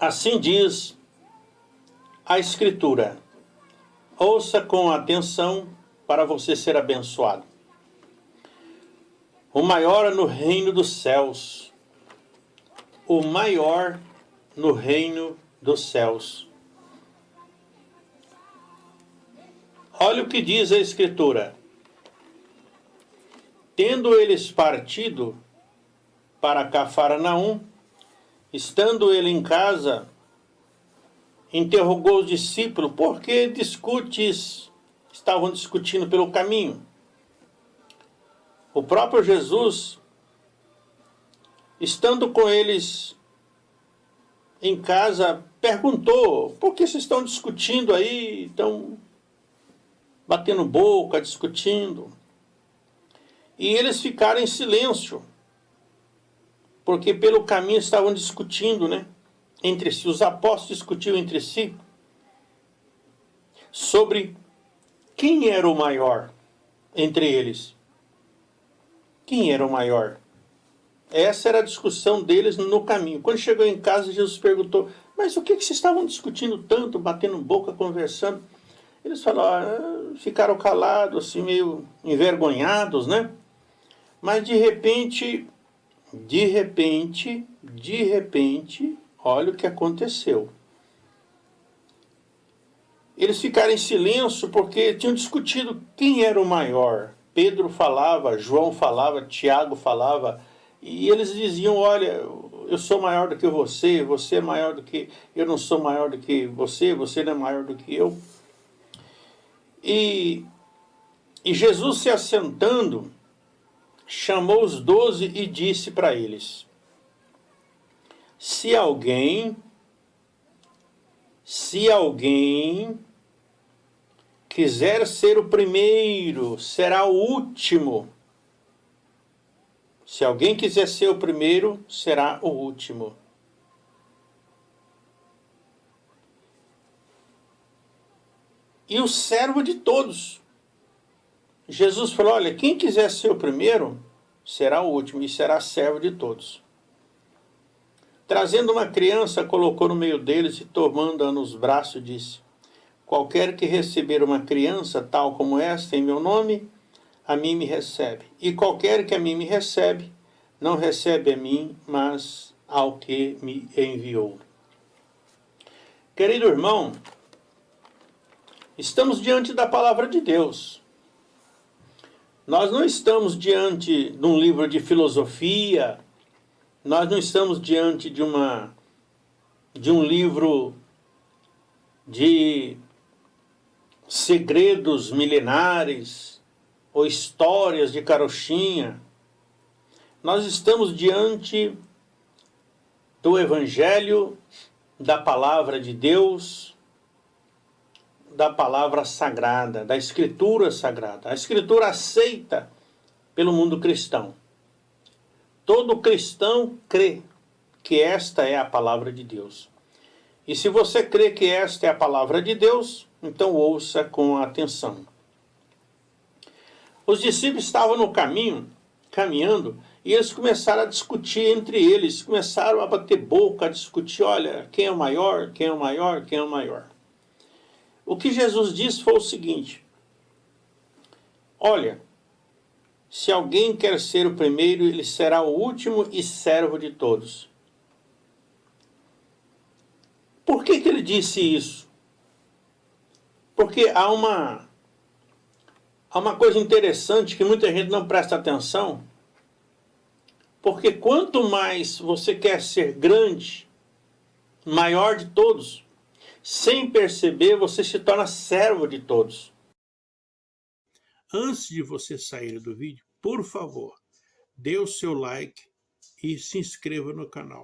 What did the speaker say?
Assim diz a Escritura. Ouça com atenção para você ser abençoado. O maior no reino dos céus. O maior no reino dos céus. Olha o que diz a Escritura. Tendo eles partido para Cafarnaum, estando ele em casa, interrogou os discípulos, por que discutes? Estavam discutindo pelo caminho. O próprio Jesus, estando com eles em casa, perguntou, por que vocês estão discutindo aí, estão batendo boca, discutindo? E eles ficaram em silêncio, porque pelo caminho estavam discutindo, né? Entre si, os apóstolos discutiam entre si sobre quem era o maior entre eles. Quem era o maior? Essa era a discussão deles no caminho. Quando chegou em casa, Jesus perguntou, mas o que, que vocês estavam discutindo tanto, batendo boca, conversando? Eles falaram, ah, ficaram calados, assim, meio envergonhados, né? Mas de repente, de repente, de repente, olha o que aconteceu. Eles ficaram em silêncio porque tinham discutido quem era o maior. Pedro falava, João falava, Tiago falava, e eles diziam, olha, eu sou maior do que você, você é maior do que... Eu não sou maior do que você, você não é maior do que eu. E, e Jesus se assentando, chamou os doze e disse para eles, se alguém, se alguém quiser ser o primeiro, será o último. Se alguém quiser ser o primeiro, será o último. E o servo de todos. Jesus falou, olha, quem quiser ser o primeiro, será o último e será servo de todos. Trazendo uma criança, colocou no meio deles e tomando-a nos braços, disse, Qualquer que receber uma criança tal como esta em meu nome, a mim me recebe. E qualquer que a mim me recebe, não recebe a mim, mas ao que me enviou. Querido irmão, estamos diante da palavra de Deus. Nós não estamos diante de um livro de filosofia, nós não estamos diante de, uma, de um livro de segredos milenares ou histórias de carochinha. Nós estamos diante do Evangelho, da Palavra de Deus, da Palavra Sagrada, da Escritura Sagrada. A Escritura aceita pelo mundo cristão. Todo cristão crê que esta é a Palavra de Deus. E se você crê que esta é a Palavra de Deus, então ouça com atenção. Os discípulos estavam no caminho, caminhando, e eles começaram a discutir entre eles, começaram a bater boca, a discutir, olha, quem é o maior, quem é o maior, quem é o maior. O que Jesus disse foi o seguinte, olha, se alguém quer ser o primeiro, ele será o último e servo de todos. Por que, que ele disse isso? Porque há uma, há uma coisa interessante que muita gente não presta atenção, porque quanto mais você quer ser grande, maior de todos, sem perceber, você se torna servo de todos. Antes de você sair do vídeo, por favor, dê o seu like e se inscreva no canal.